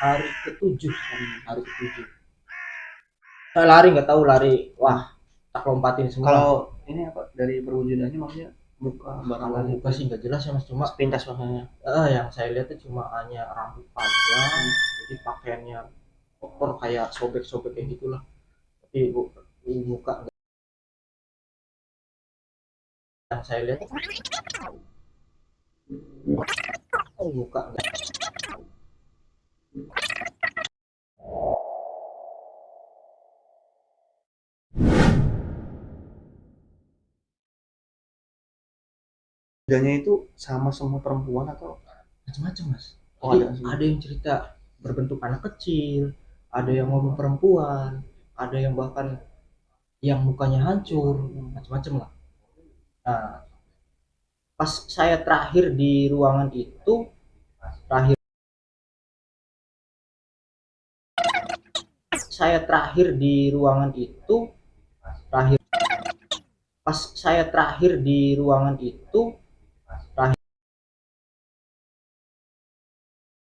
hari ketujuh hari ketujuh. Saya lari nggak tahu lari. Wah tak lompatin semua. Kalau ini apa dari perwujudannya maksudnya buka barang kalau lain? muka sih nggak jelas ya mas. Cuma sepintas maksudnya. eh, yang saya lihat itu cuma hanya rambut panjang jadi pakaiannya kotor kayak sobek-sobek kayak gitulah. Tapi bu, muka nggak. Yang saya lihat oh, muka nggak Bedanya itu sama semua perempuan atau macam-macam mas Oh, ada semua. ada yang cerita berbentuk anak kecil ada yang ngomong perempuan ada yang bahkan yang mukanya hancur macam-macam lah nah pas saya terakhir di ruangan itu terakhir saya terakhir di ruangan itu terakhir pas saya terakhir di ruangan itu